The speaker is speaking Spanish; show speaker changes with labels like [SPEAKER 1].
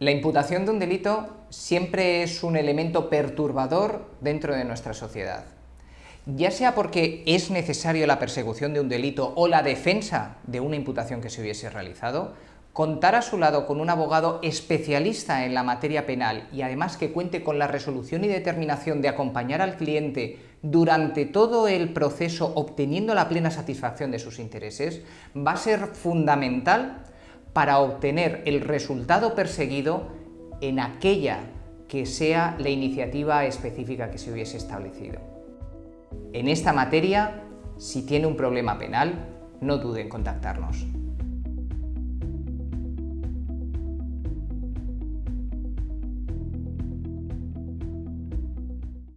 [SPEAKER 1] La imputación de un delito siempre es un elemento perturbador dentro de nuestra sociedad. Ya sea porque es necesario la persecución de un delito o la defensa de una imputación que se hubiese realizado, contar a su lado con un abogado especialista en la materia penal y además que cuente con la resolución y determinación de acompañar al cliente durante todo el proceso obteniendo la plena satisfacción de sus intereses, va a ser fundamental para obtener el resultado perseguido en aquella que sea la iniciativa específica que se hubiese establecido. En esta materia, si tiene un problema penal, no dude en contactarnos.